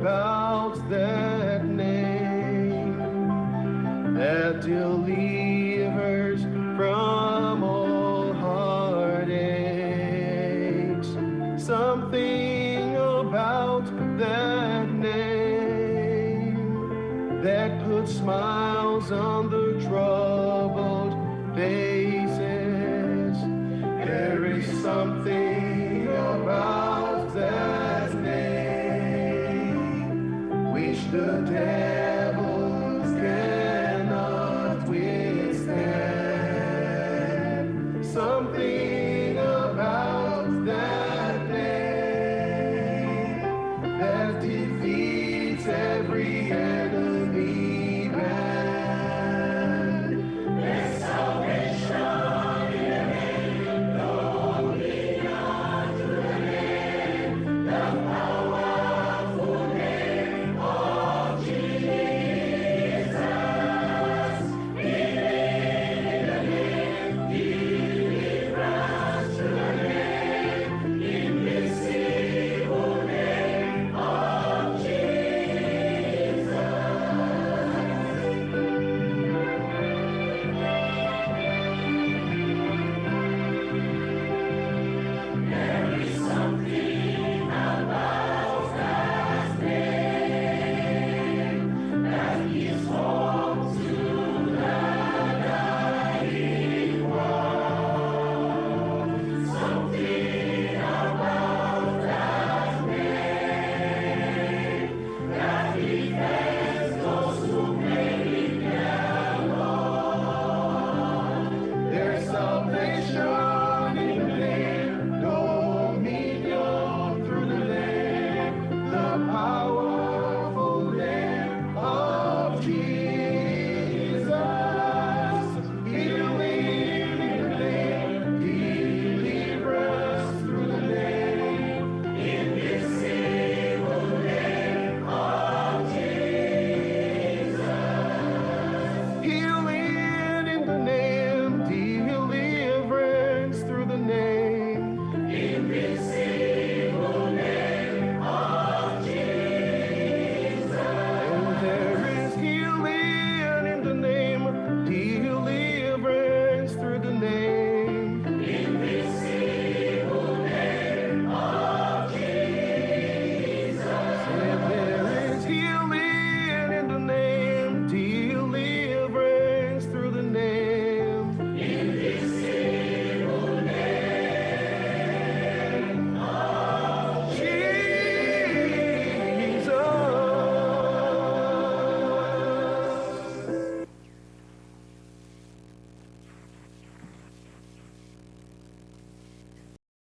about that name that delivers from all heartaches. Something about that name that puts smiles on the troubled faces. The devils cannot withstand. Something